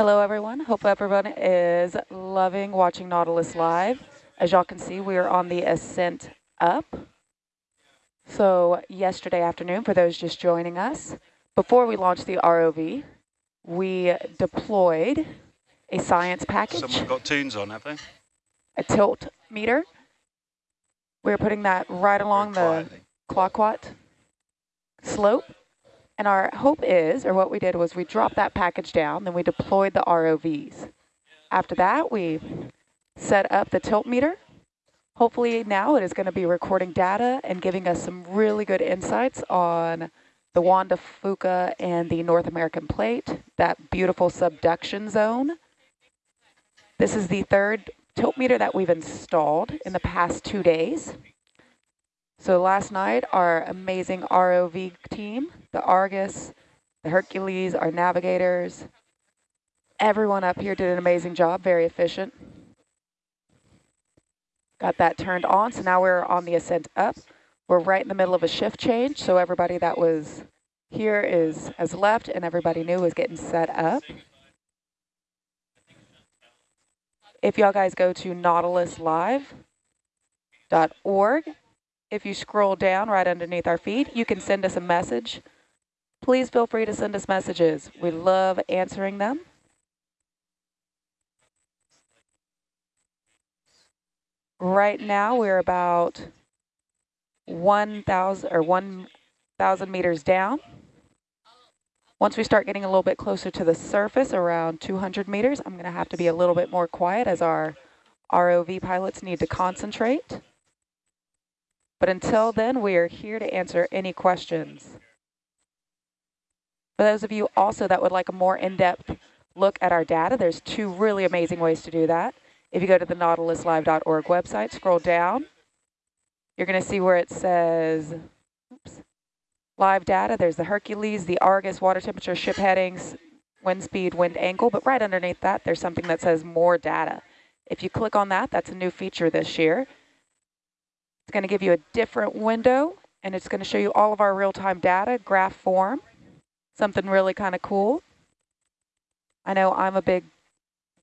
Hello, everyone. Hope everyone is loving watching Nautilus Live. As y'all can see, we are on the ascent up. So yesterday afternoon, for those just joining us, before we launched the ROV, we deployed a science package. Someone got tunes on, have they? A tilt meter. We're putting that right along the Clayoquot slope. And our hope is, or what we did was we dropped that package down, then we deployed the ROVs. After that, we set up the tilt meter. Hopefully now it is going to be recording data and giving us some really good insights on the Juan de Fuca and the North American plate, that beautiful subduction zone. This is the third tilt meter that we've installed in the past two days. So last night, our amazing ROV team, the Argus, the Hercules, our navigators, everyone up here did an amazing job, very efficient. Got that turned on, so now we're on the ascent up. We're right in the middle of a shift change, so everybody that was here is has left and everybody new is getting set up. If y'all guys go to nautiluslive.org, if you scroll down right underneath our feed, you can send us a message. Please feel free to send us messages. We love answering them. Right now, we're about 1,000 or 1,000 meters down. Once we start getting a little bit closer to the surface, around 200 meters, I'm going to have to be a little bit more quiet as our ROV pilots need to concentrate. But until then, we are here to answer any questions. For those of you also that would like a more in-depth look at our data, there's two really amazing ways to do that. If you go to the nautiluslive.org website, scroll down, you're going to see where it says oops, live data. There's the Hercules, the Argus, water temperature, ship headings, wind speed, wind angle, but right underneath that, there's something that says more data. If you click on that, that's a new feature this year. It's going to give you a different window, and it's going to show you all of our real-time data, graph form, something really kind of cool. I know I'm a big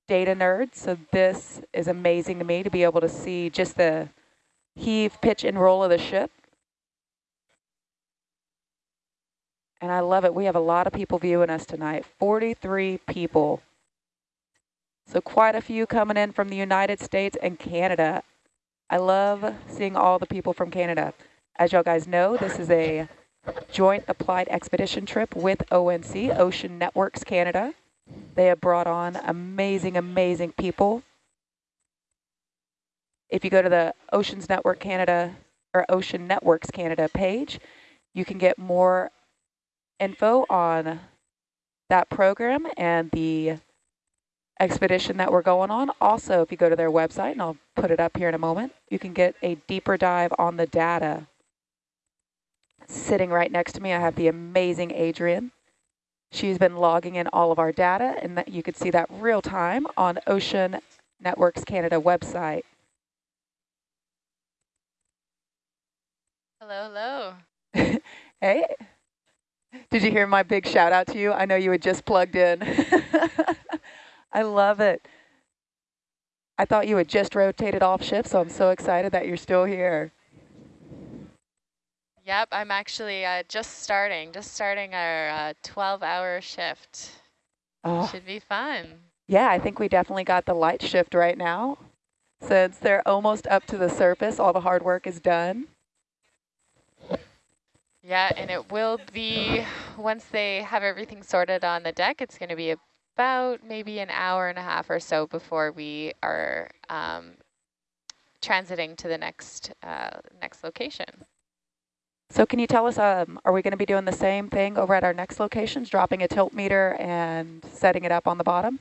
data nerd, so this is amazing to me to be able to see just the heave, pitch, and roll of the ship. And I love it. We have a lot of people viewing us tonight, 43 people. So quite a few coming in from the United States and Canada. I love seeing all the people from Canada. As y'all guys know, this is a joint applied expedition trip with ONC, Ocean Networks Canada. They have brought on amazing, amazing people. If you go to the Oceans Network Canada or Ocean Networks Canada page, you can get more info on that program and the expedition that we're going on. Also, if you go to their website, and I'll put it up here in a moment, you can get a deeper dive on the data. Sitting right next to me, I have the amazing Adrian. She's been logging in all of our data, and that you can see that real time on Ocean Networks Canada website. Hello, hello. hey, did you hear my big shout out to you? I know you had just plugged in. I love it. I thought you had just rotated off shift, so I'm so excited that you're still here. Yep, I'm actually uh, just starting, just starting our 12-hour uh, shift. Oh. Should be fun. Yeah, I think we definitely got the light shift right now. Since they're almost up to the surface, all the hard work is done. Yeah, and it will be, once they have everything sorted on the deck, it's going to be a about maybe an hour and a half or so before we are um, transiting to the next uh, next location. So can you tell us, um, are we going to be doing the same thing over at our next locations, dropping a tilt meter and setting it up on the bottom?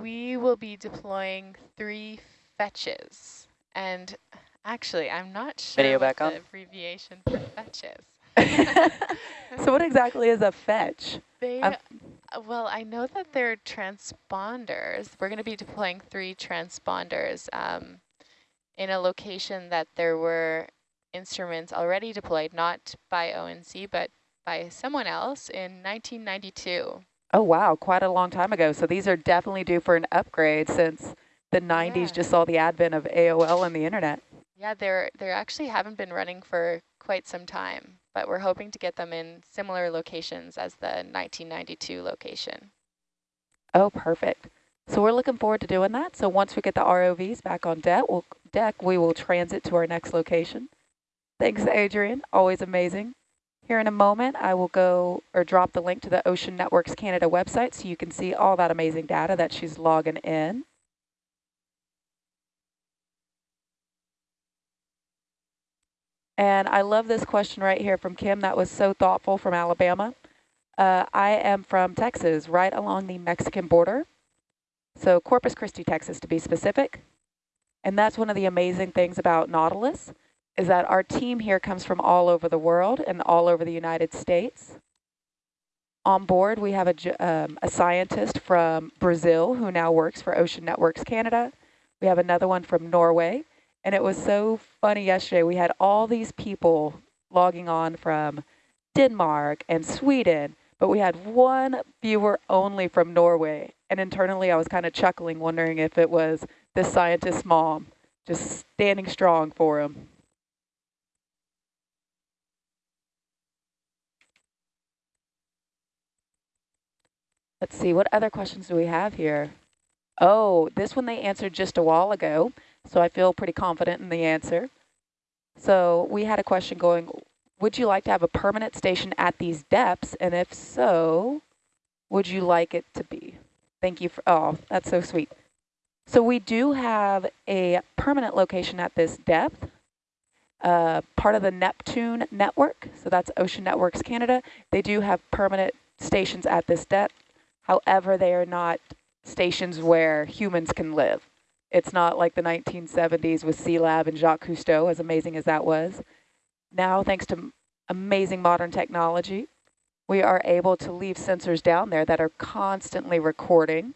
We will be deploying three fetches. And actually, I'm not sure Video back on. the abbreviation for fetches. so what exactly is a fetch? They, um, well, I know that they're transponders. We're going to be deploying three transponders um, in a location that there were instruments already deployed, not by ONC, but by someone else in 1992. Oh, wow, quite a long time ago. So these are definitely due for an upgrade since the 90s yeah. just saw the advent of AOL and the internet. Yeah, they're they actually haven't been running for quite some time, but we're hoping to get them in similar locations as the 1992 location. Oh, perfect. So we're looking forward to doing that. So once we get the ROVs back on deck, we'll, deck, we will transit to our next location. Thanks, Adrian. Always amazing. Here in a moment, I will go or drop the link to the Ocean Networks Canada website so you can see all that amazing data that she's logging in. And I love this question right here from Kim. That was so thoughtful from Alabama. Uh, I am from Texas, right along the Mexican border. So Corpus Christi, Texas, to be specific. And that's one of the amazing things about Nautilus is that our team here comes from all over the world and all over the United States. On board, we have a, um, a scientist from Brazil who now works for Ocean Networks Canada. We have another one from Norway. And it was so funny yesterday. We had all these people logging on from Denmark and Sweden, but we had one viewer only from Norway. And internally, I was kind of chuckling, wondering if it was the scientist's mom, just standing strong for him. Let's see, what other questions do we have here? Oh, this one they answered just a while ago, so I feel pretty confident in the answer. So we had a question going, would you like to have a permanent station at these depths? And if so, would you like it to be? Thank you for, oh, that's so sweet. So we do have a permanent location at this depth, uh, part of the Neptune network. So that's Ocean Networks Canada. They do have permanent stations at this depth. However, they are not stations where humans can live. It's not like the 1970s with Sealab and Jacques Cousteau, as amazing as that was. Now, thanks to amazing modern technology, we are able to leave sensors down there that are constantly recording.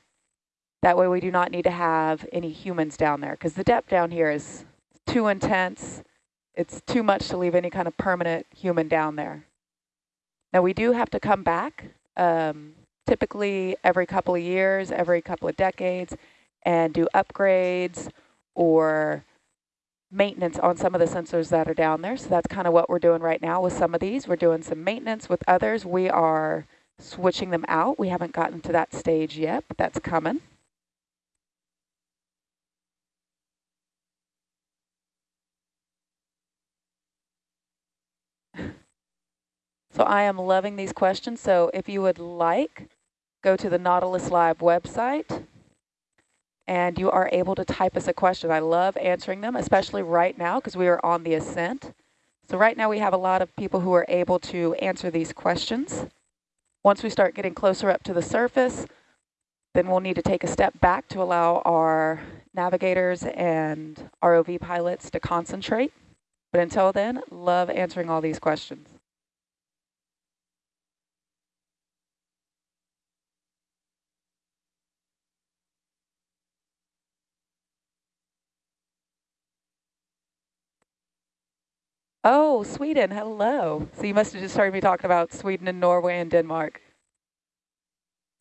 That way we do not need to have any humans down there because the depth down here is too intense. It's too much to leave any kind of permanent human down there. Now we do have to come back um, typically every couple of years, every couple of decades, and do upgrades or maintenance on some of the sensors that are down there. So that's kind of what we're doing right now with some of these. We're doing some maintenance with others. We are switching them out. We haven't gotten to that stage yet, but that's coming. So I am loving these questions. So if you would like go to the Nautilus Live website and you are able to type us a question. I love answering them, especially right now because we are on the ascent. So right now we have a lot of people who are able to answer these questions. Once we start getting closer up to the surface, then we'll need to take a step back to allow our navigators and ROV pilots to concentrate. But until then, love answering all these questions. Oh, Sweden, hello. So you must have just heard me talking about Sweden and Norway and Denmark.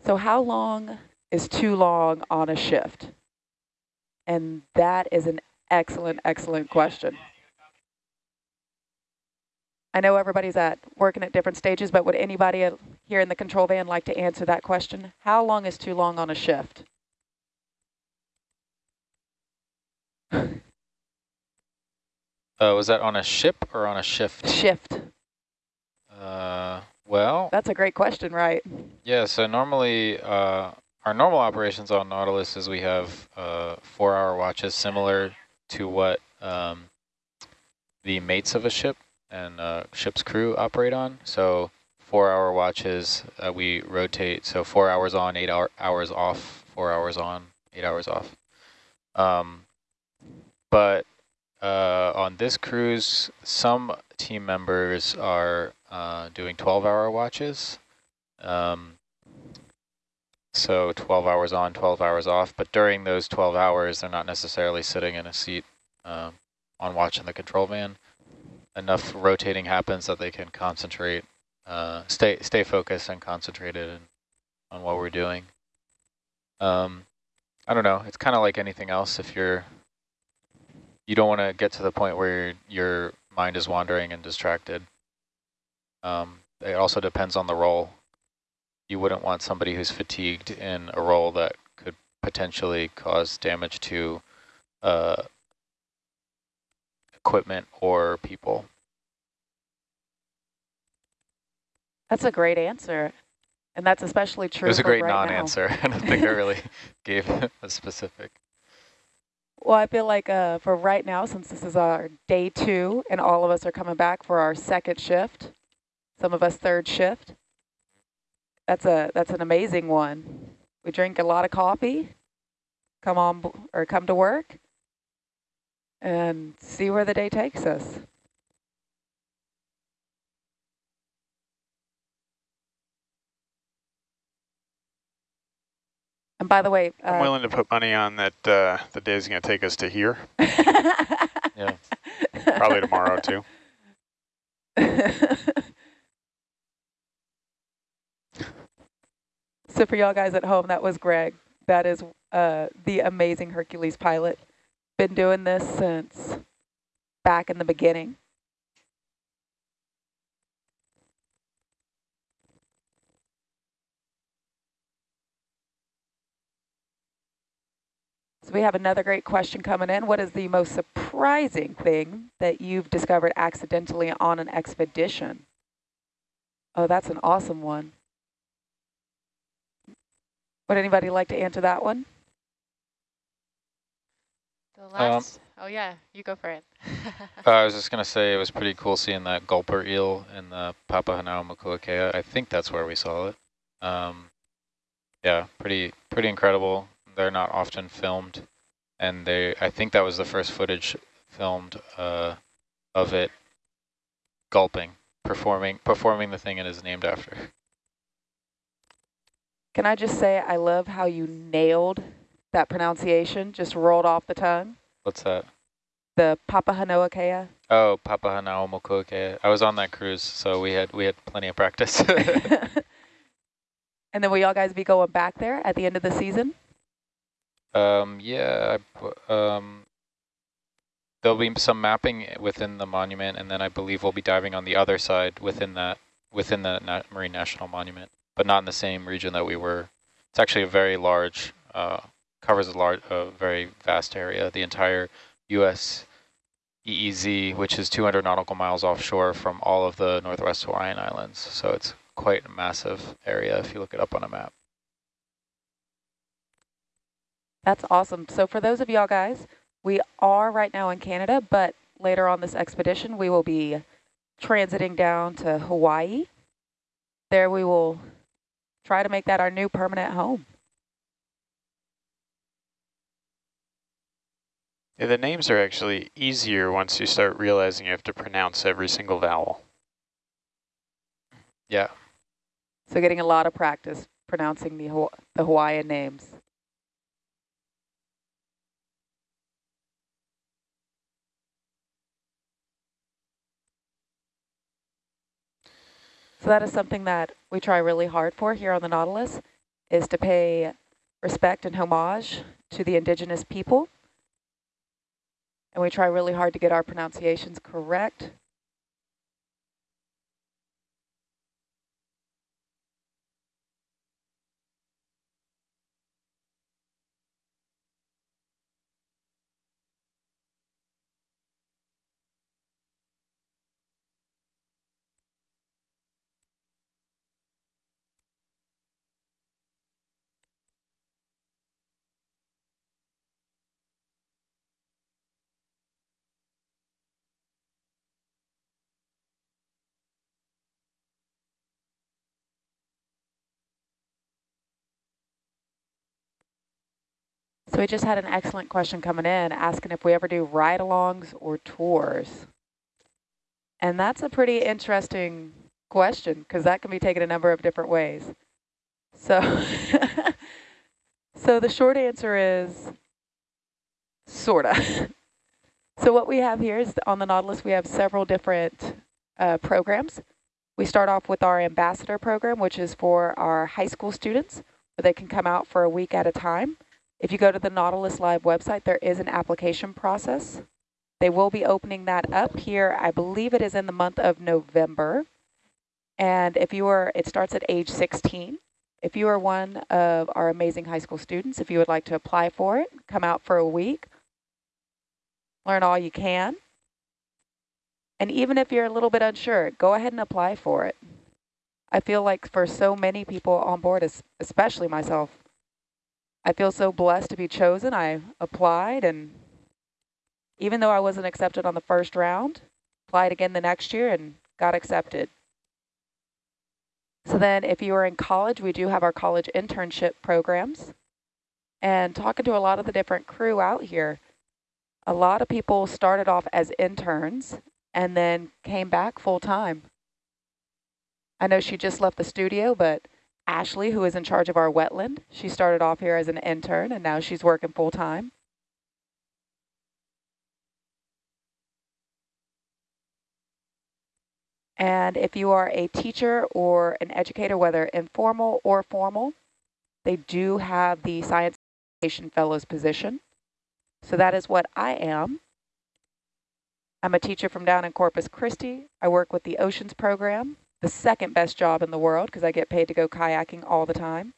So how long is too long on a shift? And that is an excellent, excellent question. I know everybody's at working at different stages, but would anybody here in the control van like to answer that question? How long is too long on a shift? Uh, was that on a ship or on a shift? Shift. Uh, well. That's a great question, right? Yeah, so normally uh, our normal operations on Nautilus is we have uh, four-hour watches similar to what um, the mates of a ship and uh, ship's crew operate on. So four-hour watches, uh, we rotate, so four hours on, eight hour hours off, four hours on, eight hours off. Um, but uh, on this cruise, some team members are uh, doing 12-hour watches. Um, so 12 hours on, 12 hours off. But during those 12 hours, they're not necessarily sitting in a seat um, on watch in the control van. Enough rotating happens that they can concentrate, uh, stay stay focused and concentrated, on what we're doing. Um, I don't know. It's kind of like anything else. If you're, you don't want to get to the point where your mind is wandering and distracted. Um, it also depends on the role. You wouldn't want somebody who's fatigued in a role that could potentially cause damage to uh, equipment or people. That's a great answer. And that's especially true It was a great right non-answer. I don't think I really gave a specific. Well, I feel like uh, for right now, since this is our day two and all of us are coming back for our second shift, some of us third shift, that's a that's an amazing one. We drink a lot of coffee, come on or come to work, and see where the day takes us. And by the way, uh, I'm willing to put money on that uh, the day is going to take us to here. yeah. Probably tomorrow too. so for y'all guys at home, that was Greg. That is uh, the amazing Hercules pilot. Been doing this since back in the beginning. So we have another great question coming in. What is the most surprising thing that you've discovered accidentally on an expedition? Oh, that's an awesome one. Would anybody like to answer that one? The last, um, oh yeah, you go for it. uh, I was just going to say it was pretty cool seeing that gulper eel in the Papahanao Papahanaumokuakea. I think that's where we saw it. Um, yeah, pretty pretty incredible they're not often filmed, and they I think that was the first footage filmed uh, of it gulping, performing performing the thing it is named after. Can I just say I love how you nailed that pronunciation, just rolled off the tongue. What's that? The Papahanaumokuakea. Oh, Papahanaumokuakea. I was on that cruise, so we had we had plenty of practice. and then will y'all guys be going back there at the end of the season? Um, yeah, um, there'll be some mapping within the monument, and then I believe we'll be diving on the other side within that within the Na Marine National Monument, but not in the same region that we were. It's actually a very large, uh, covers a large, a very vast area. The entire U.S. EEZ, which is 200 nautical miles offshore from all of the Northwest Hawaiian Islands. So it's quite a massive area if you look it up on a map. That's awesome. So for those of y'all guys, we are right now in Canada, but later on this expedition, we will be transiting down to Hawaii. There we will try to make that our new permanent home. Yeah, the names are actually easier once you start realizing you have to pronounce every single vowel. Yeah. So getting a lot of practice pronouncing the, the Hawaiian names. So that is something that we try really hard for here on the Nautilus, is to pay respect and homage to the indigenous people. And we try really hard to get our pronunciations correct. So we just had an excellent question coming in asking if we ever do ride-alongs or tours. And that's a pretty interesting question because that can be taken a number of different ways. So, so the short answer is sorta. so what we have here is on the Nautilus, we have several different uh, programs. We start off with our ambassador program, which is for our high school students, where they can come out for a week at a time. If you go to the Nautilus Live website, there is an application process. They will be opening that up here. I believe it is in the month of November. And if you are, it starts at age 16. If you are one of our amazing high school students, if you would like to apply for it, come out for a week, learn all you can. And even if you're a little bit unsure, go ahead and apply for it. I feel like for so many people on board, especially myself, I feel so blessed to be chosen. I applied and even though I wasn't accepted on the first round, applied again the next year and got accepted. So then if you are in college, we do have our college internship programs. And talking to a lot of the different crew out here, a lot of people started off as interns and then came back full time. I know she just left the studio, but Ashley, who is in charge of our wetland, she started off here as an intern and now she's working full time. And if you are a teacher or an educator, whether informal or formal, they do have the Science Education Fellows position. So that is what I am. I'm a teacher from down in Corpus Christi. I work with the Oceans Program, the second best job in the world because I get paid to go kayaking all the time.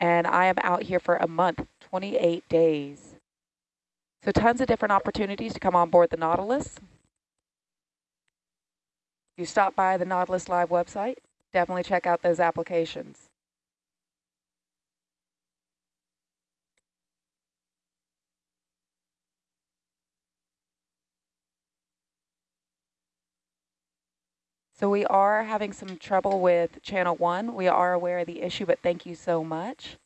And I am out here for a month, 28 days. So tons of different opportunities to come on board the Nautilus. You stop by the Nautilus Live website, definitely check out those applications. So we are having some trouble with channel one. We are aware of the issue, but thank you so much.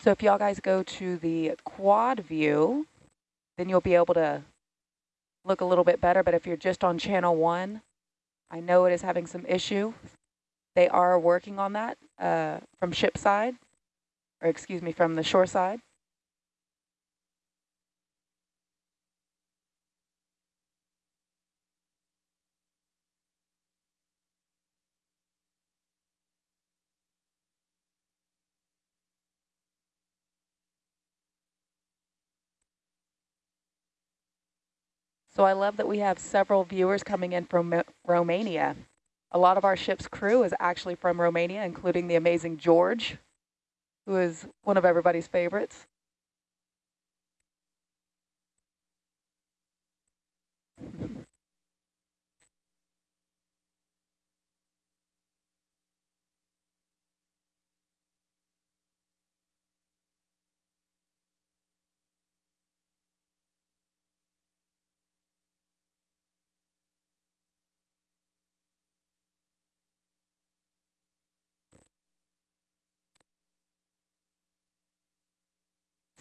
So if y'all guys go to the quad view, then you'll be able to look a little bit better, but if you're just on channel one, I know it is having some issue. They are working on that uh, from ship side, or excuse me, from the shore side. So I love that we have several viewers coming in from Romania. A lot of our ship's crew is actually from Romania, including the amazing George, who is one of everybody's favorites.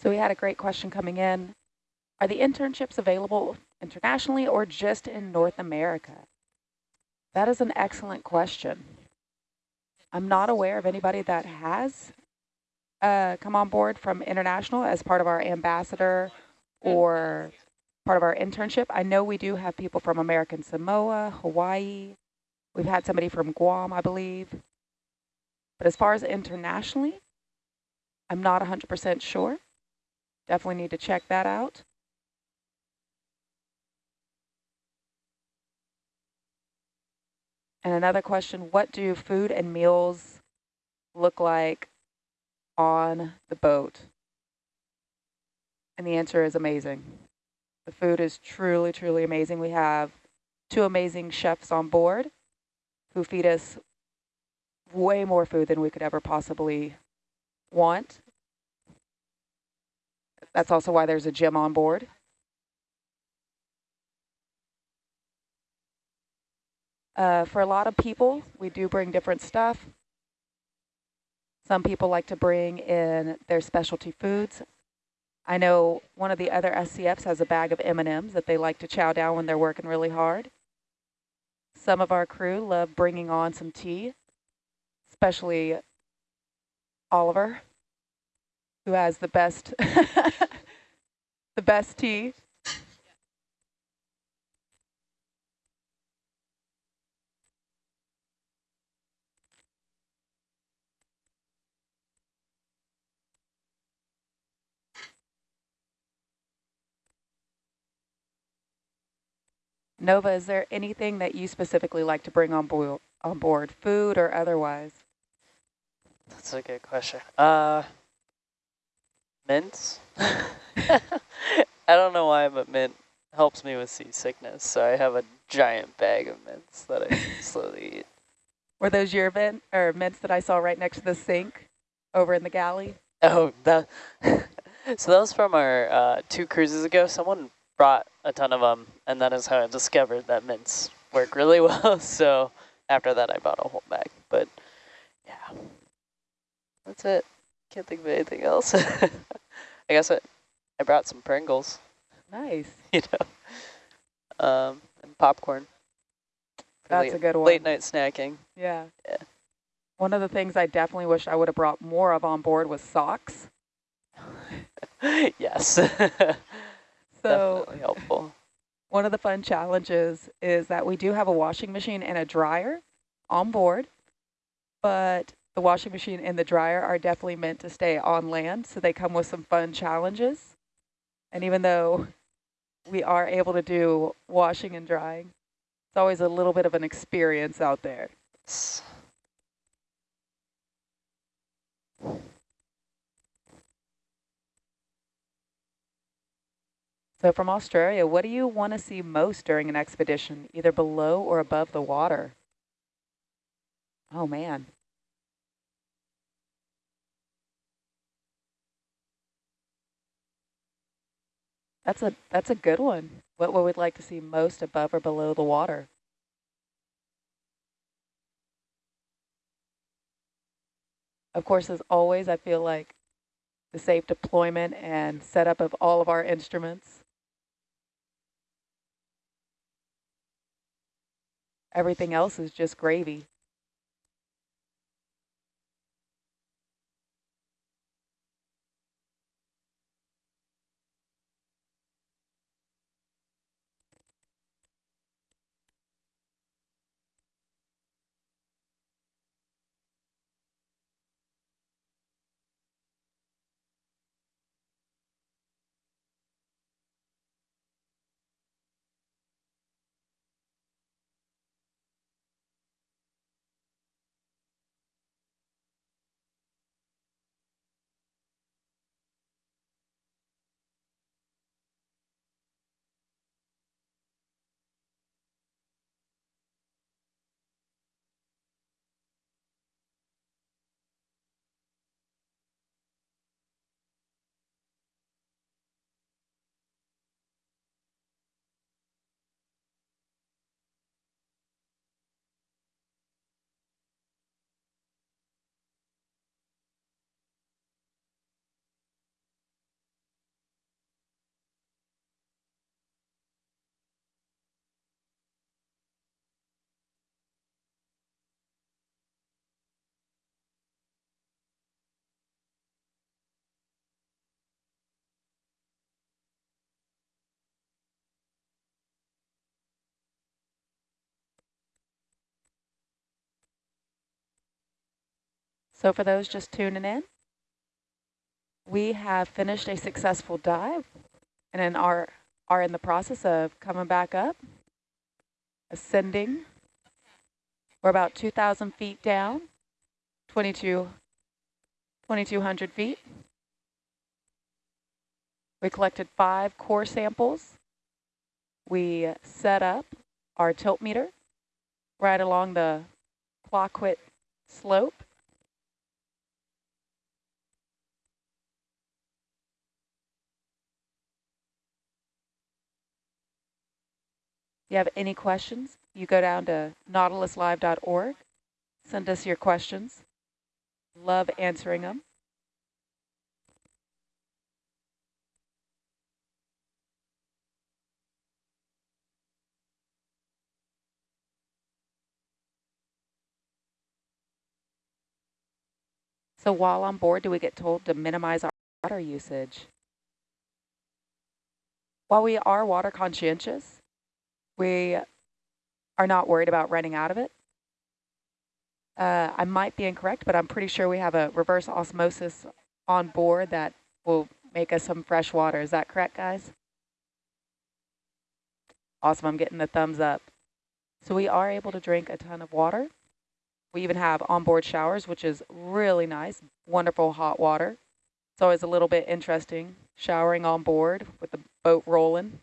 So we had a great question coming in. Are the internships available internationally or just in North America? That is an excellent question. I'm not aware of anybody that has uh, come on board from international as part of our ambassador or part of our internship. I know we do have people from American Samoa, Hawaii. We've had somebody from Guam, I believe. But as far as internationally, I'm not 100% sure. Definitely need to check that out. And another question, what do food and meals look like on the boat? And the answer is amazing. The food is truly, truly amazing. We have two amazing chefs on board who feed us way more food than we could ever possibly want that's also why there's a gym on board. Uh, for a lot of people, we do bring different stuff. Some people like to bring in their specialty foods. I know one of the other SCFs has a bag of M&Ms that they like to chow down when they're working really hard. Some of our crew love bringing on some tea, especially Oliver who has the best, the best tea. Nova, is there anything that you specifically like to bring on, board, on board, food or otherwise? That's a good question. Uh, mints? I don't know why, but mint helps me with seasickness. So I have a giant bag of mints that I slowly eat. Were those your mint or mints that I saw right next to the sink over in the galley? Oh, that. so that was from our uh, two cruises ago. Someone brought a ton of them, and that is how I discovered that mints work really well. so after that, I bought a whole bag. But yeah, that's it. Can't think of anything else. I guess I, I brought some Pringles, Nice. you know, um, and popcorn. That's late, a good one. Late night snacking. Yeah. Yeah. One of the things I definitely wish I would have brought more of on board was socks. yes. So Definitely helpful. one of the fun challenges is that we do have a washing machine and a dryer on board, but the washing machine and the dryer are definitely meant to stay on land, so they come with some fun challenges. And even though we are able to do washing and drying, it's always a little bit of an experience out there. So from Australia, what do you want to see most during an expedition, either below or above the water? Oh, man. That's a that's a good one. What would we like to see most above or below the water? Of course, as always, I feel like the safe deployment and setup of all of our instruments. Everything else is just gravy. So for those just tuning in, we have finished a successful dive and are, are in the process of coming back up, ascending. We're about 2,000 feet down, 22, 2,200 feet. We collected five core samples. We set up our tilt meter right along the Clayoquot slope. You have any questions, you go down to nautiluslive.org, send us your questions. Love answering them. So while on board, do we get told to minimize our water usage? While we are water conscientious, we are not worried about running out of it. Uh, I might be incorrect, but I'm pretty sure we have a reverse osmosis on board that will make us some fresh water. Is that correct, guys? Awesome, I'm getting the thumbs up. So we are able to drink a ton of water. We even have onboard showers, which is really nice, wonderful hot water. It's always a little bit interesting showering on board with the boat rolling.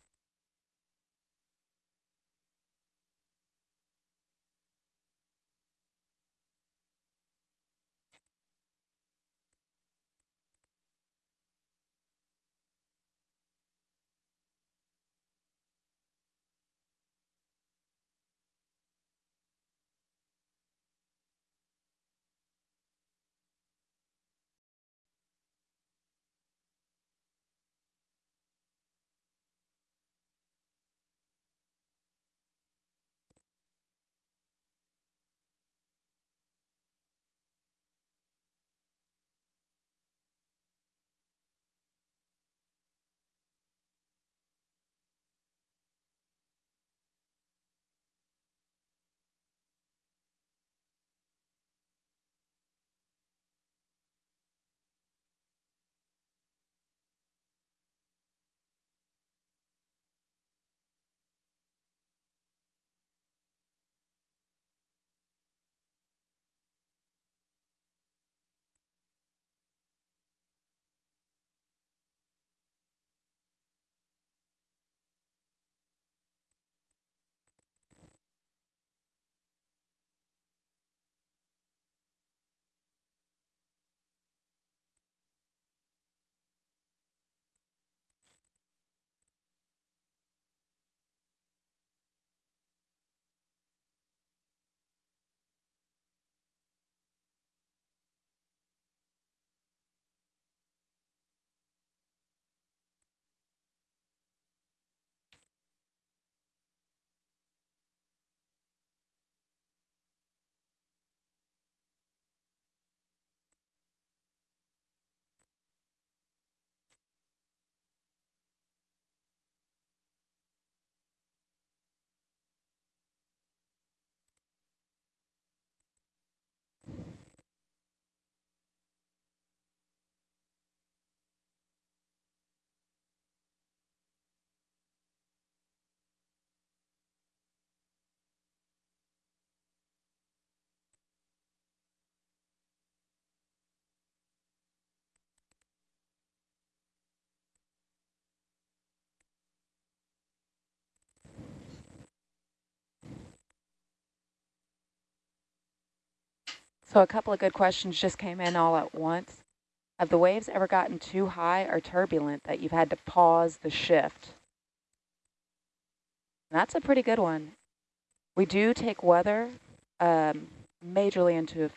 So a couple of good questions just came in all at once. Have the waves ever gotten too high or turbulent that you've had to pause the shift? That's a pretty good one. We do take weather um, majorly into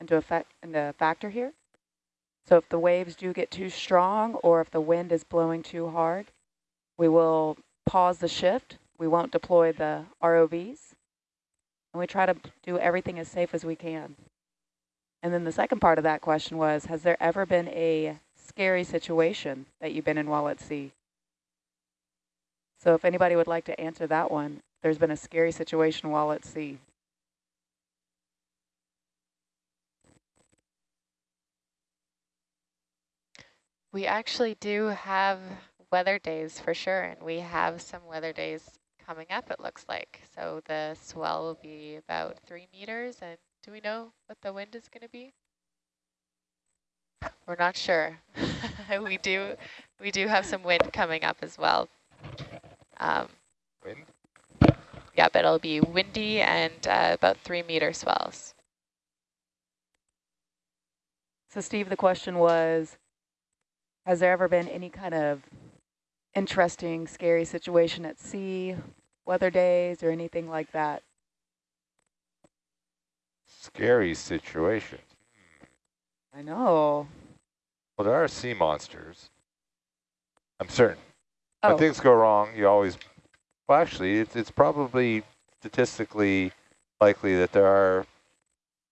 into effect into factor here. So if the waves do get too strong or if the wind is blowing too hard, we will pause the shift. We won't deploy the ROVs. And we try to do everything as safe as we can. And then the second part of that question was, has there ever been a scary situation that you've been in while at sea? So if anybody would like to answer that one, there's been a scary situation while at sea. We actually do have weather days for sure, and we have some weather days coming up, it looks like. So the swell will be about three meters and do we know what the wind is going to be? We're not sure. we do we do have some wind coming up as well. Um, wind? Yeah, but it'll be windy and uh, about three meter swells. So Steve, the question was, has there ever been any kind of interesting, scary situation at sea, weather days or anything like that? Scary situation. I know. Well, there are sea monsters. I'm certain. Oh. When things go wrong, you always, well, actually, it's, it's probably statistically likely that there are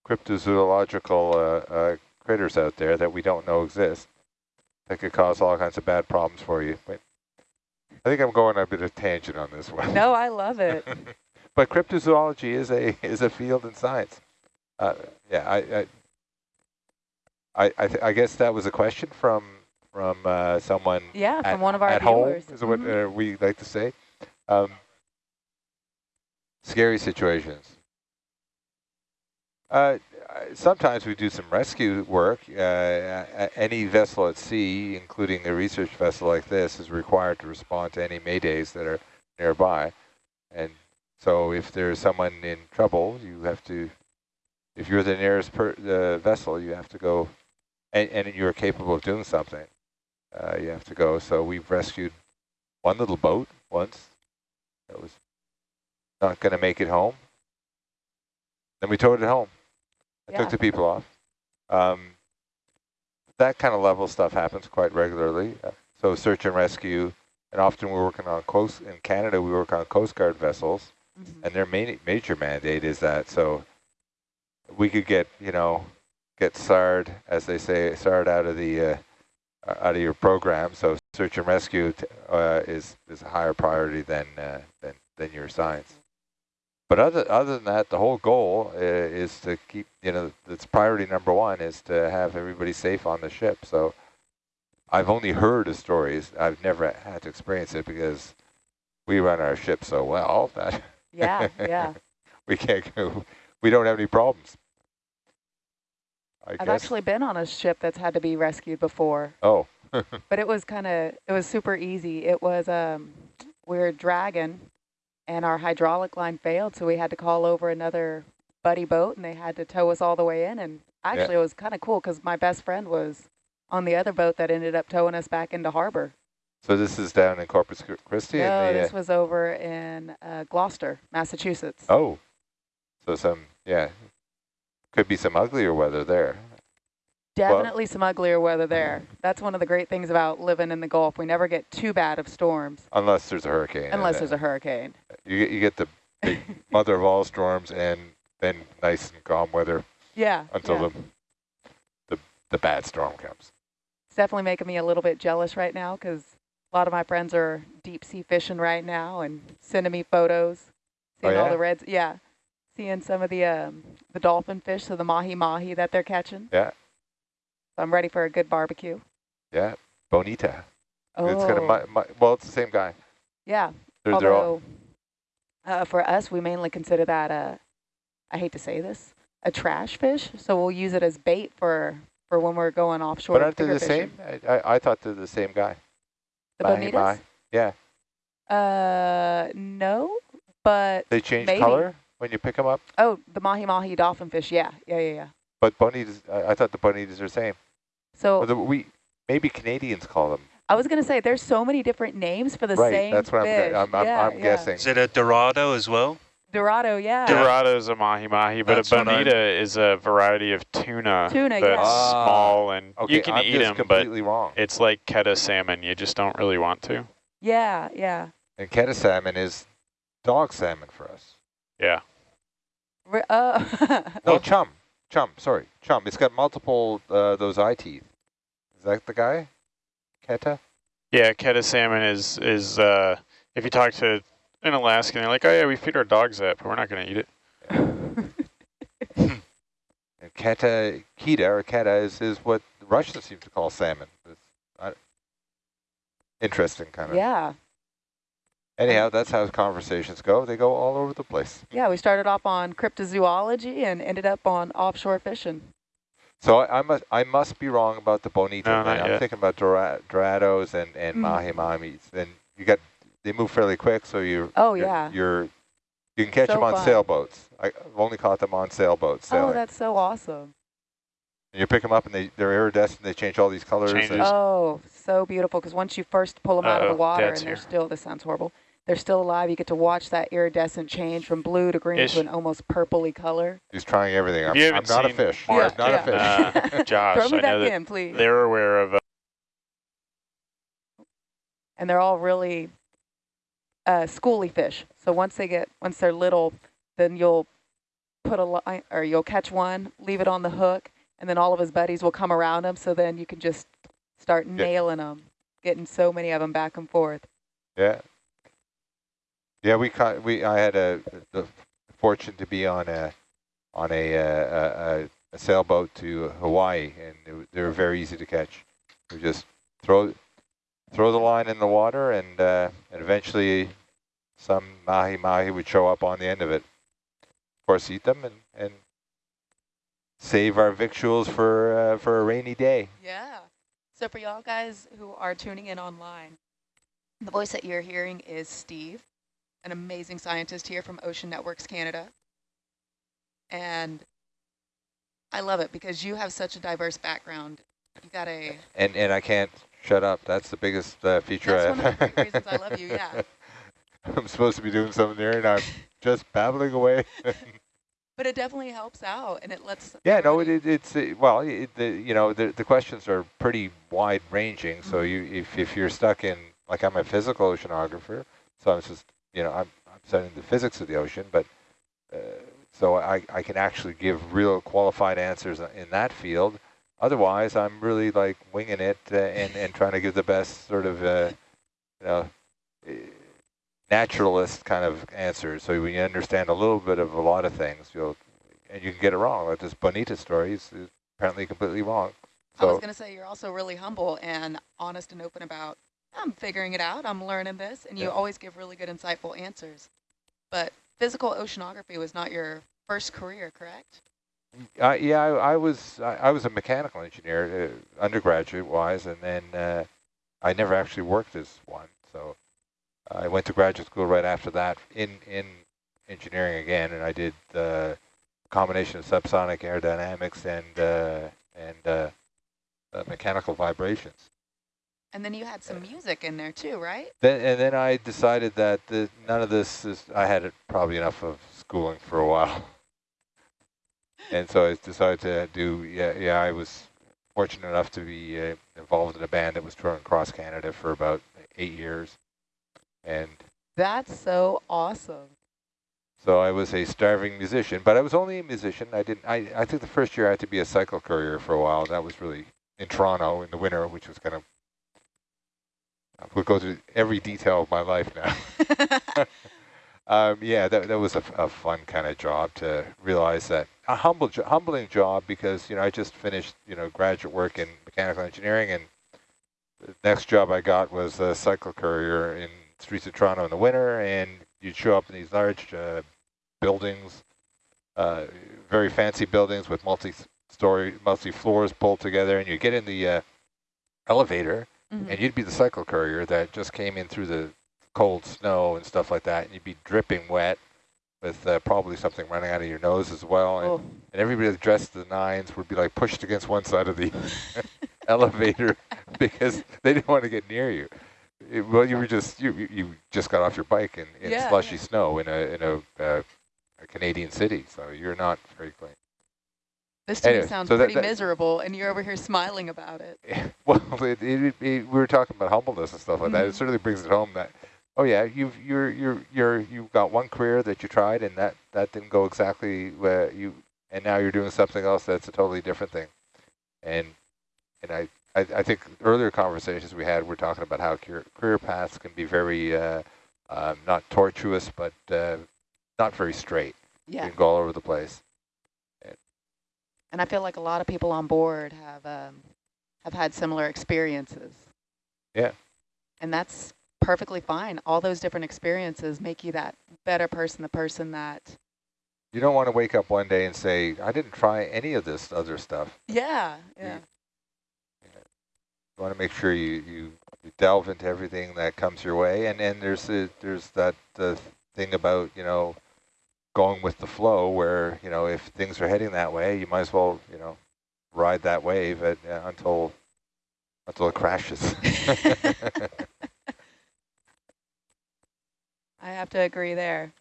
cryptozoological uh, uh, critters out there that we don't know exist that could cause all kinds of bad problems for you. But I think I'm going a bit of tangent on this one. No, I love it. but cryptozoology is a is a field in science. Uh, yeah, I I I, I, I, guess that was a question from from uh, someone. Yeah, at, from one of our at viewers. home is what mm -hmm. uh, we like to say. Um, scary situations. Uh, sometimes we do some rescue work. Uh, any vessel at sea, including a research vessel like this, is required to respond to any maydays that are nearby. And so if there's someone in trouble, you have to, if you're the nearest per, uh, vessel, you have to go, and, and you're capable of doing something, uh, you have to go. So we've rescued one little boat once that was not going to make it home. Then we towed it home. I Yeah. took the people off. Um, that kind of level stuff happens quite regularly. Uh, so search and rescue, and often we're working on coast, in Canada we work on Coast Guard vessels, Mhm. and their main, major mandate is that. So we could get, you know, get SARD, as they say, SARD out of the, uh, uh, out of your program. So search and rescue t- uh, is, is a higher priority than, uh, than, than your science. But other other than that, the whole goal uh, is to keep, you know, it's priority number one is to have everybody safe on the ship. So I've only heard of stories. I've never had to experience it because we run our ship so well that Yeah, yeah. we can't go, we don't have any problems. I I've guess. actually been on a ship that's had to be rescued before, oh, but it was kind of, it was super easy. It was, um, we were dragging and our hydraulic line failed, so we had to call over another buddy boat and they had to tow us all the way in. And actually it was kind of cool because my best friend was on the other boat that ended up towing us back into harbor. so this is down in Corpus Christi? No, the, this uh, was over in uh, Gloucester, Massachusetts. oh, so some, yeah, could be some uglier weather there. Definitely some uglier weather there. That's one of the great things about living in the Gulf. We never get too bad of storms Unless there's a hurricane. unless there's a hurricane. You get, you get the big mother of all storms and then nice and calm weather Yeah. until yeah. the, the the bad storm comes. It's definitely making me a little bit jealous right now because a lot of my friends are deep sea fishing right now and sending me photos, Oh, seeing all the reds. Yeah. Seeing some of the um, the dolphin fish, so the mahi mahi that they're catching. Yeah. So I'm ready for a good barbecue. Yeah, Bonita. Oh, It's mu- mu- well, it's the same guy. yeah. They're, they're all, Although, uh, for us, we mainly consider that a, I hate to say this, a trash fish. So we'll use it as bait for, for when we're going offshore. but aren't they the fishing. same? I, I, I thought they're the same guy. The Mahi bonitas? mahi. Yeah, Uh, no, but, they change Maybe. color when you pick them up. oh, the mahi mahi dolphin fish. Yeah, yeah, yeah, yeah. But bonitas, I, I thought the bonitas are the same. So the, we maybe Canadians call them. I was going to say there's so many different names for the right, same that's what fish. I'm, I'm, I'm, yeah, I'm yeah. guessing. Is it a Dorado as well? Dorado, yeah. Dorado is a mahi-mahi, but That's a bonita is a variety of tuna, Tuna, that's yeah. Ah, small and Okay, you can I'm eat just them, but wrong. it's like keta salmon. You just don't really want to. Yeah, yeah. And keta salmon is dog salmon for us. Yeah. Re- uh, No, chum. Chum, sorry. Chum. It's got multiple, uh, those eye teeth. Is that the guy? Keta? Yeah, keta salmon is, is uh, if you talk to an Alaskan, they're like, oh yeah, we feed our dogs that, but we're not going to eat it. And keta, keta, or keta is, is what Russians seem to call salmon. It's, I, interesting kind of. yeah, Anyhow, that's how conversations go. They go all over the place. yeah. We started off on cryptozoology and ended up on offshore fishing. So I, I must I must be wrong about the bonito. No, I'm yet. thinking about dora, dorados and and Mm. mahi mahis. And you got they move fairly quick, so you Oh, you're, yeah. you're you can catch So them on fun. sailboats. I- I've only caught them on sailboats. Oh, that's so awesome. and you pick them up and they they're iridescent. They change all these colors. Changes. Oh, so beautiful. Because once you first pull them out of the water and Dad's they're here. still, this sounds horrible, they're still alive, you get to watch that iridescent change from blue to green Ish. to an almost purpley color. He's trying everything. I'm, you I'm haven't a fish. Mark I'm not yet, a fish. Uh, Josh, Throw me I back know that in, please. they're aware of uh, and they're all really uh, schooly fish. So once they get, once they're little, then you'll put a line, or you'll catch one, leave it on the hook, and then all of his buddies will come around him. So then you can just start nailing them, getting so many of them back and forth. Yeah. Yeah, we caught. We I had a the fortune to be on a on a uh, a, a sailboat to Hawaii, and they were- very easy to catch. We just throw throw the line in the water, and uh, and eventually some mahi-mahi would show up on the end of it. Of course, eat them and, and save our victuals for, uh, for a rainy day. Yeah. So for y'all guys who are tuning in online, the voice that you're hearing is Steve, an amazing scientist here from Ocean Networks Canada. And I love it because you have such a diverse background. You got a... And, and I can't shut up. That's the biggest uh, feature That's I one of the reasons I love you, yeah. I'm supposed to be doing something there and I'm just babbling away. But it definitely helps out and it lets... Yeah, no, it, it, it's, uh, well, it, the, you know, the, the questions are pretty wide ranging. So Mhm. you, if, if you're stuck in, like I'm a physical oceanographer, so I'm just, you know, I'm, I'm studying the physics of the ocean, but uh, so I, I can actually give real qualified answers in that field. Otherwise, I'm really like winging it uh, and, and trying to give the best sort of, uh, you know, uh, naturalist kind of answers. So when you understand a little bit of a lot of things, you'll, and you can get it wrong. Like this Bonita story is, is apparently completely wrong. I was going to say you're also really humble and honest and open about, I'm figuring it out, I'm learning this, and you Yeah. always give really good insightful answers. But physical oceanography was not your first career, correct? Uh, yeah, I, I was I, I was a mechanical engineer, uh, undergraduate wise, and then uh, I never actually worked as one. So I went to graduate school right after that in in engineering again, and I did the combination of subsonic aerodynamics and uh, and uh, uh, mechanical vibrations. And then you had some music in there too, right? Then and then I decided that the, none of this is. I had probably enough of schooling for a while, and so I decided to do. Yeah, yeah. I was fortunate enough to be uh, involved in a band that was touring across Canada for about eight years, and That's so awesome. so I was a starving musician. But I was only a musician. I didn't. I I think the first year I had to be a cycle courier for a while. That was really in Toronto in the winter, which was kind of. We'll go through every detail of my life now. Um, yeah, that, that was a fun kind of job to realize that a humble, humbling job because you know I just finished you know graduate work in mechanical engineering, and the next job I got was a cycle courier in streets of Toronto in the winter, and you'd show up in these large uh, buildings, uh, very fancy buildings with multi-story, multi-floors pulled together, and you get in the uh, elevator, Mhm. and you'd be the cycle courier that just came in through the cold snow and stuff like that, and you'd be dripping wet with uh, probably something running out of your nose as well. And, Oh, and everybody that's dressed to the nines would be like pushed against one side of the elevator because they didn't want to get near you. It- well, you were just you you- you just got off your bike in, in Yeah, slushy yeah. snow in a in a, uh, a Canadian city, so you're not very clean. This to me Anyway, sounds so pretty that- miserable, and you're over here smiling about it. Well, it, it, it, we were talking about humbleness and stuff like that. It Mhm. certainly brings it home that, oh yeah, you've you're you're you're you've got one career that you tried and that that didn't go exactly where you, and now you're doing something else that's a totally different thing, and and I I, I think earlier conversations we had were talking about how career, career paths can be very uh, um, not tortuous but uh, not very straight. Yeah. You can go all over the place. And I feel like a lot of people on board have um, have had similar experiences. Yeah. And that's perfectly fine. All those different experiences make you that better person, the person that, You don't want to wake up one day and say, I didn't try any of this other stuff. yeah, yeah. You want to make sure you, you, you delve into everything that comes your way. And and there's a, there's that uh, thing about, you know, going with the flow where, you know, if things are heading that way, you might as well, you know, ride that wave at, uh, until until it crashes. I have to agree there.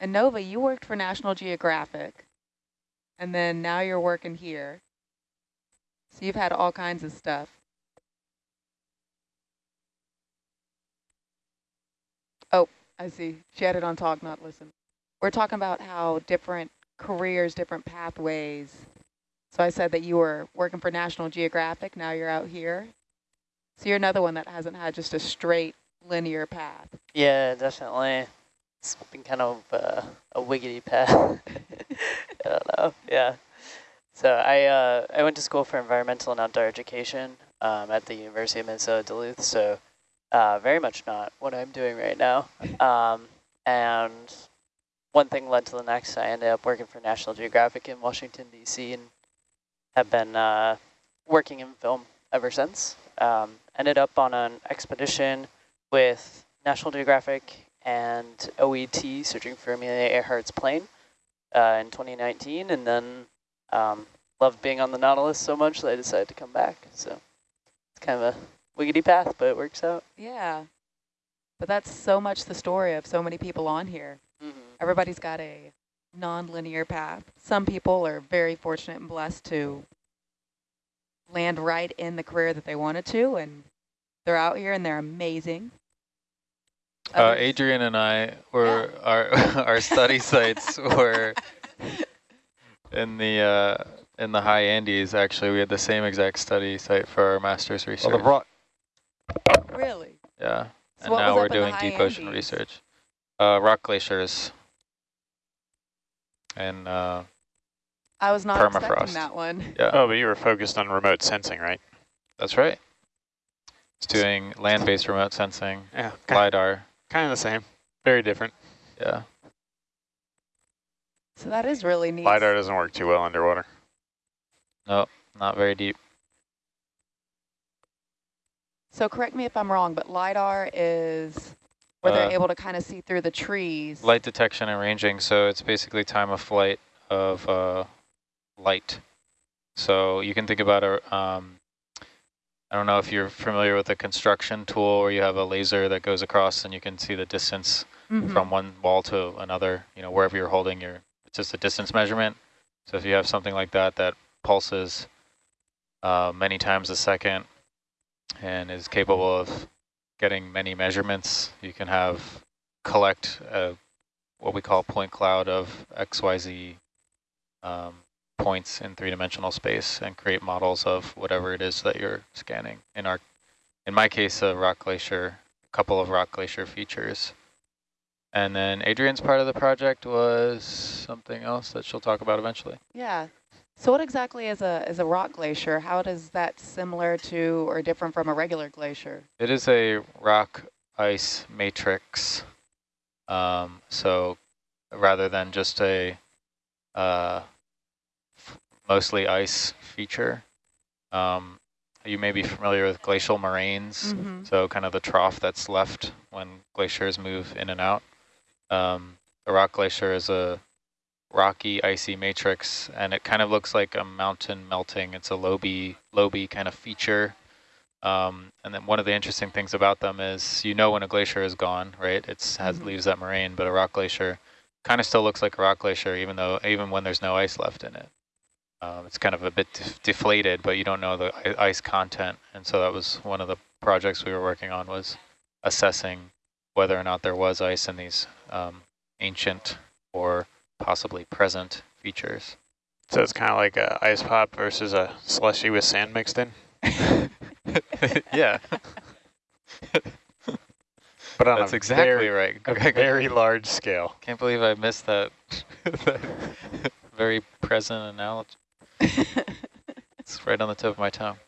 And Nova, you worked for National Geographic, and then now you're working here. So you've had all kinds of stuff. Oh, I see. She had it on talk, not listen. We're talking about how different careers, different pathways. So I said that you were working for National Geographic, now you're out here. So you're another one that hasn't had just a straight linear path. Yeah, definitely. It's been kind of uh, a wiggity path. I don't know. Yeah. So I uh, I went to school for environmental and outdoor education um, at the University of Minnesota Duluth. So Uh, very much not what I'm doing right now. Um, and one thing led to the next. I ended up working for National Geographic in Washington, D.C. and have been uh, working in film ever since. Um, ended up on an expedition with National Geographic and OET searching for Amelia Earhart's plane uh, in 2019 and then um, loved being on the Nautilus so much that I decided to come back. So it's kind of a wiggity path, but it works out. Yeah. But that's so much the story of so many people on here. Mm -hmm. Everybody's got a non-linear path. Some people are very fortunate and blessed to land right in the career that they wanted to, and they're out here and they're amazing. Uh, Adrian and I were yeah. our our study sites were in the uh, in the high Andes. Actually, we had the same exact study site for our master's research. Well, really? Yeah. So and now we're doing deep Andes? ocean research. Uh, rock glaciers. And uh, I was not permafrost. expecting that one. Yeah. Oh, but you were focused on remote sensing, right? That's right. It's doing land-based remote sensing, yeah, LiDAR. Kind of the same. Very different. Yeah. So that is really neat. LiDAR doesn't work too well underwater. No, not very deep. So correct me if I'm wrong, but LiDAR is where uh, they're able to kind of see through the trees. Light detection and ranging, so it's basically time of flight of uh, light. So you can think about a, um, I don't know if you're familiar with a construction tool where you have a laser that goes across and you can see the distance mm -hmm. from one wall to another, you know, wherever you're holding your, it's just a distance measurement. So if you have something like that that pulses uh, many times a second and is capable of getting many measurements, you can have collect a, what we call point cloud of XYZ um, points in three-dimensional space and create models of whatever it is that you're scanning. In our, in my case, a rock glacier, a couple of rock glacier features. And then Adrian's part of the project was something else that she'll talk about eventually. Yeah. So what exactly is a is a rock glacier? How does that similar to or different from a regular glacier? It is a rock ice matrix. Um, so rather than just a uh, mostly ice feature. Um, you may be familiar with glacial moraines, mm -hmm. so kind of the trough that's left when glaciers move in and out. Um, the rock glacier is a rocky, icy matrix, and it kind of looks like a mountain melting. It's a lobe, lobe kind of feature. Um, and then one of the interesting things about them is you know when a glacier is gone, right? It has mm -hmm. leaves that moraine, but a rock glacier kind of still looks like a rock glacier, even though even when there's no ice left in it. Um, it's kind of a bit deflated, but you don't know the ice content. And so that was one of the projects we were working on was assessing whether or not there was ice in these um, ancient or possibly present features. So it's kind of like a ice pop versus a slushy with sand mixed in? yeah. but on That's exactly very, right. A very large scale. Can't believe I missed that. very present analogy it's right on the tip of my tongue.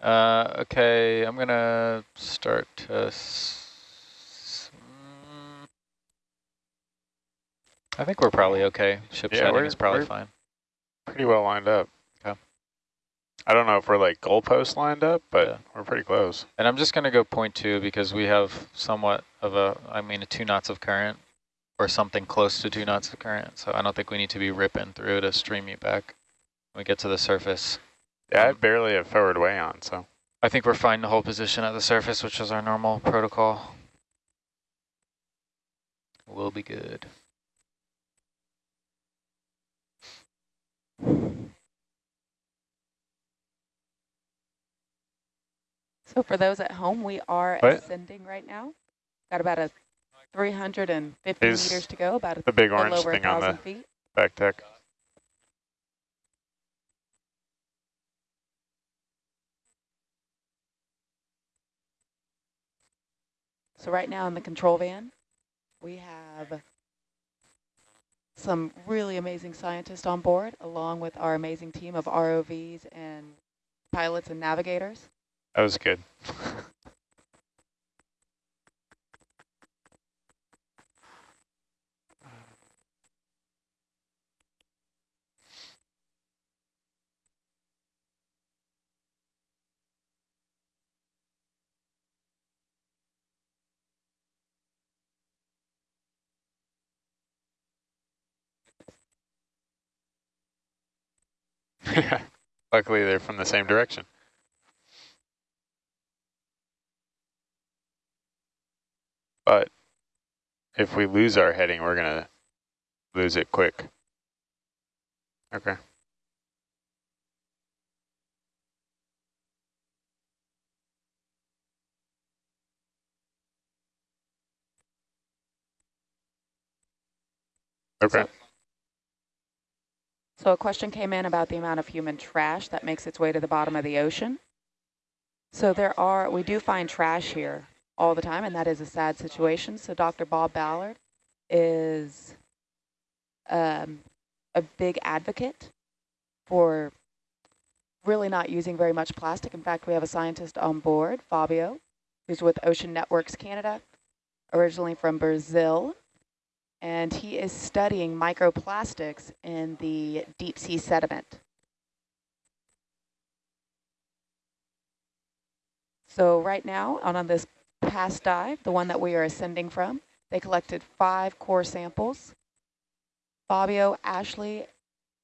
uh, okay, I'm going to start to... I think we're probably okay. Ship yeah, setting is probably fine. Pretty well lined up. Okay. I don't know if we're like goalpost lined up, but yeah. we're pretty close. And I'm just going to go point two because we have somewhat of a, I mean, a two knots of current or something close to two knots of current. So I don't think we need to be ripping through to stream you back when we get to the surface. Yeah, um, I barely have forward way on, so. I think we're fine to hold position at the surface, which is our normal protocol. We'll be good. So for those at home, we are ascending right now. Got about a 350 Is meters to go, about the big orange thing on the feet. back deck. So right now in the control van, we have some really amazing scientists on board, along with our amazing team of ROVs and pilots and navigators. That was good. Luckily, they're from the same direction. But if we lose our heading, we're going to lose it quick. Okay. Okay. So, so a question came in about the amount of human trash that makes its way to the bottom of the ocean. So there are, we do find trash here all the time, and that is a sad situation. So Dr. Bob Ballard is um, a big advocate for really not using very much plastic. In fact, we have a scientist on board, Fabio, who's with Ocean Networks Canada, originally from Brazil, and he is studying microplastics in the deep sea sediment. So right now, on, on this past dive, the one that we are ascending from, they collected five core samples. Fabio, Ashley,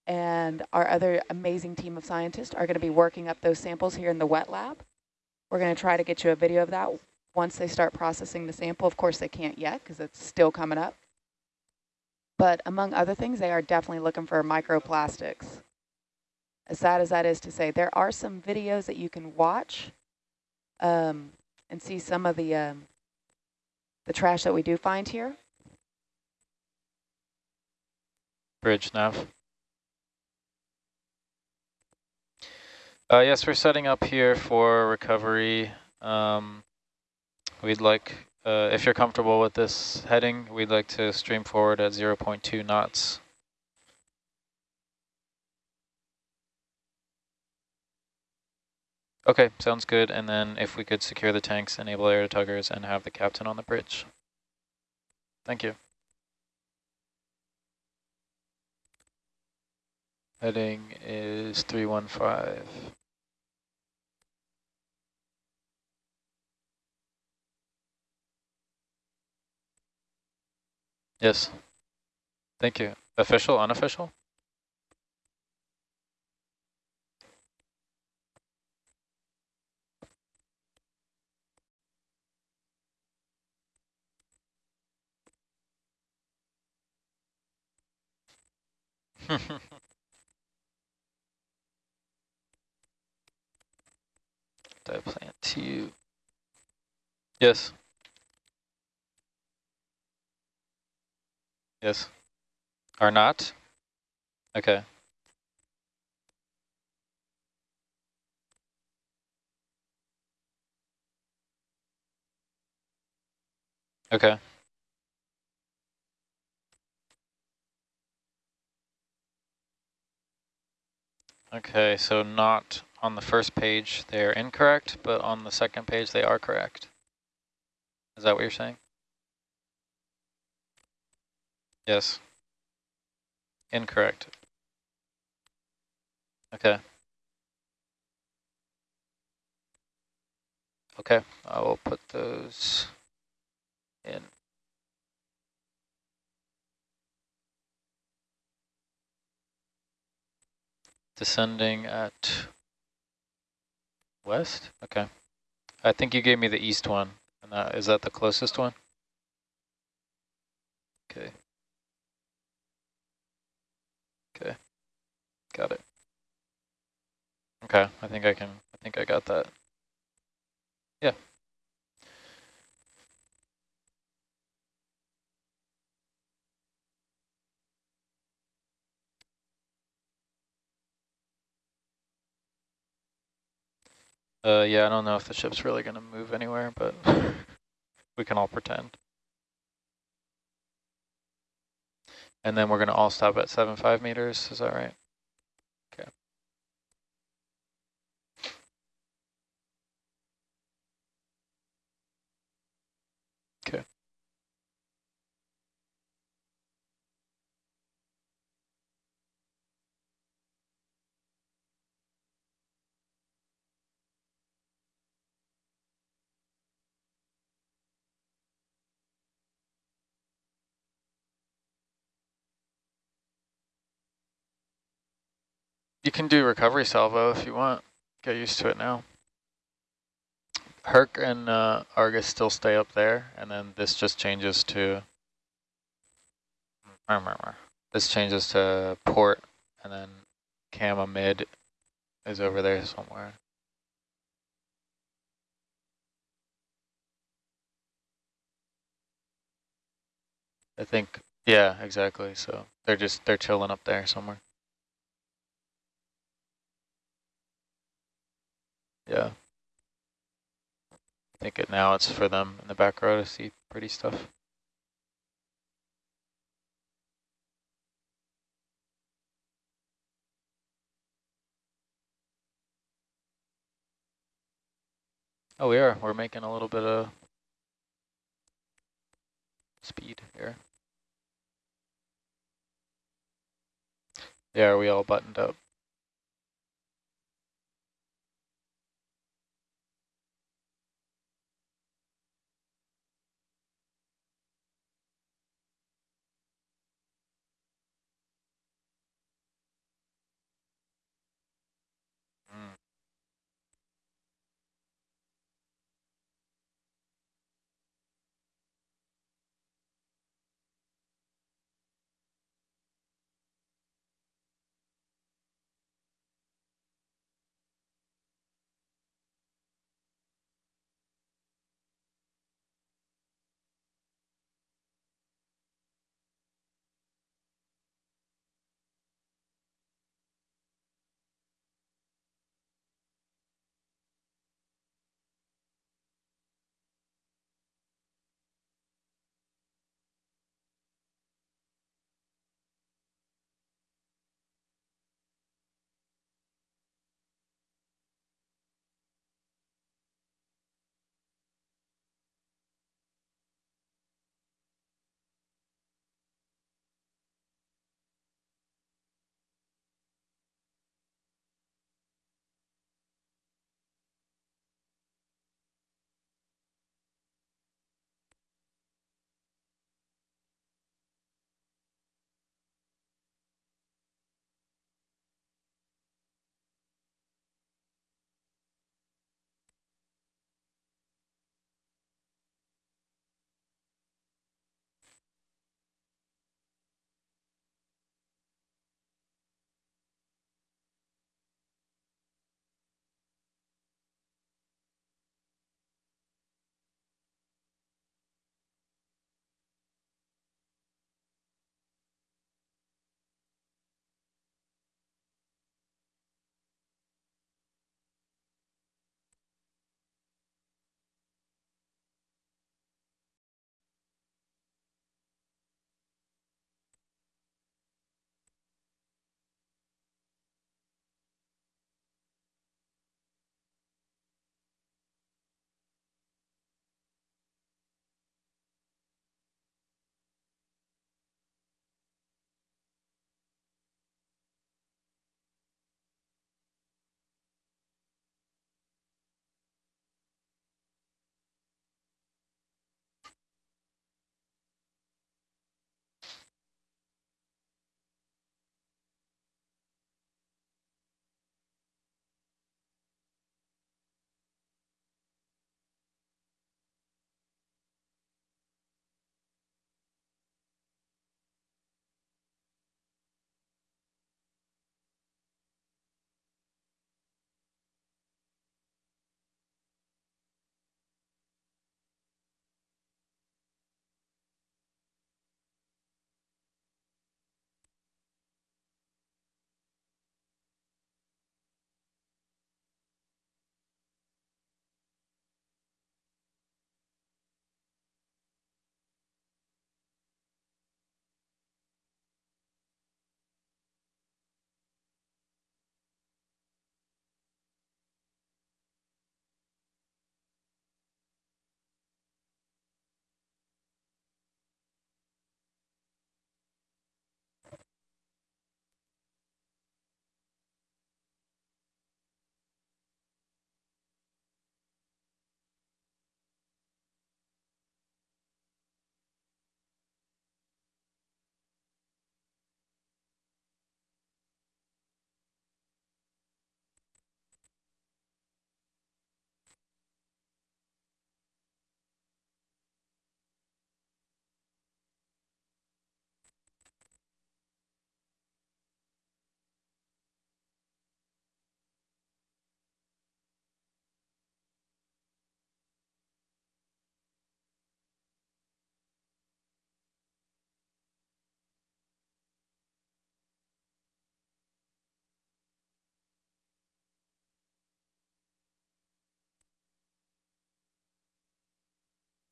and our other amazing team of scientists are going to be working up those samples here in the wet lab. We're going to try to get you a video of that once they start processing the sample. Of course, they can't yet because it's still coming up. But among other things, they are definitely looking for microplastics. As sad as that is to say, there are some videos that you can watch um, and see some of the um, the trash that we do find here. Bridge nav. Uh, yes, we're setting up here for recovery. Um, we'd like uh, if you're comfortable with this heading, we'd like to stream forward at 0 0.2 knots. Okay, sounds good. And then if we could secure the tanks, enable air tuggers, and have the captain on the bridge. Thank you. Heading is 315. Yes. Thank you. Official, unofficial? Dive plant two. Yes. Yes. Are not? Okay. Okay. Okay, so not on the first page they are incorrect, but on the second page they are correct. Is that what you're saying? Yes. Incorrect. Okay. Okay, I will put those in. Descending at west? Okay. I think you gave me the east one. And that, is that the closest one? Okay. Okay, got it. Okay, I think I can, I think I got that. Yeah. Uh, yeah, I don't know if the ship's really going to move anywhere, but we can all pretend. And then we're going to all stop at seven five meters. Is that right? Okay. You can do recovery salvo if you want. Get used to it now. Herc and uh, Argus still stay up there, and then this just changes to... This changes to port, and then Cama mid is over there somewhere. I think, yeah, exactly. So they're just, they're chilling up there somewhere. Yeah. I think it now it's for them in the back row to see pretty stuff. Oh, we are. We're making a little bit of speed here. Yeah, are we all buttoned up?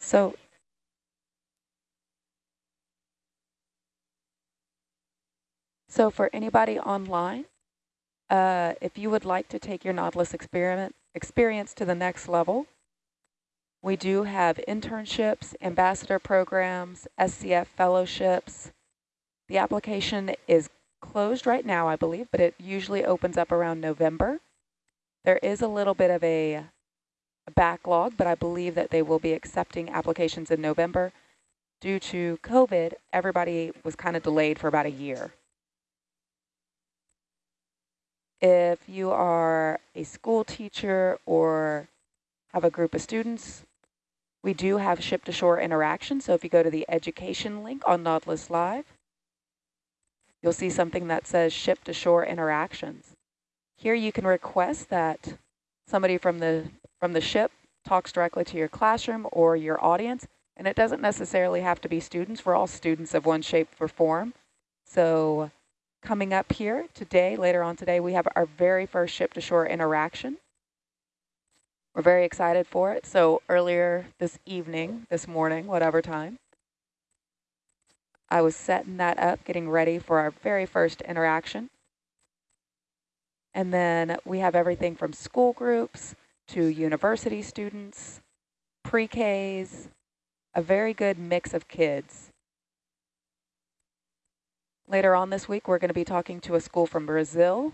So So for anybody online, uh, if you would like to take your Nautilus experiment experience to the next level, we do have internships, ambassador programs, SCF fellowships. The application is closed right now, I believe, but it usually opens up around November. There is a little bit of a, a backlog, but I believe that they will be accepting applications in November. Due to COVID, everybody was kind of delayed for about a year. If you are a school teacher or have a group of students, we do have ship-to-shore interaction. So if you go to the education link on Nautilus Live, you'll see something that says ship-to-shore interactions. Here you can request that somebody from the from the ship talks directly to your classroom or your audience, and it doesn't necessarily have to be students. We're all students of one shape or form. So Coming up here today, later on today, we have our very first ship-to-shore interaction. We're very excited for it. So earlier this evening, this morning, whatever time, I was setting that up, getting ready for our very first interaction. And then we have everything from school groups to university students, pre-Ks, a very good mix of kids. Later on this week, we're going to be talking to a school from Brazil,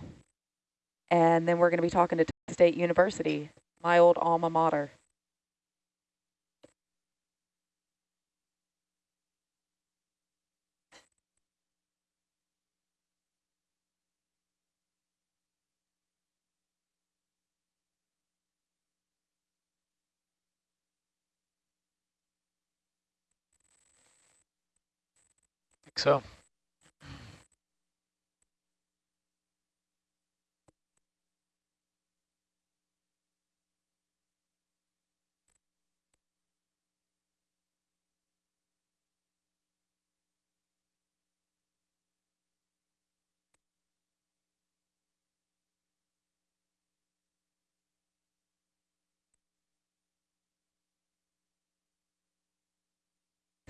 and then we're going to be talking to State University, my old alma mater. So.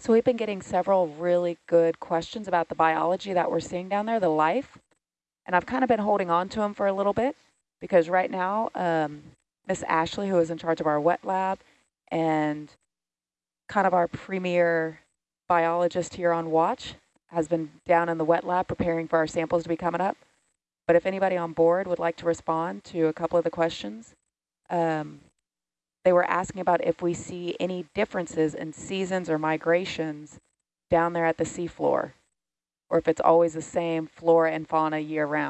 So we've been getting several really good questions about the biology that we're seeing down there, the life. And I've kind of been holding on to them for a little bit because right now, um, Miss Ashley, who is in charge of our wet lab and kind of our premier biologist here on watch, has been down in the wet lab preparing for our samples to be coming up. But if anybody on board would like to respond to a couple of the questions, um, they were asking about if we see any differences in seasons or migrations down there at the seafloor, or if it's always the same flora and fauna year round.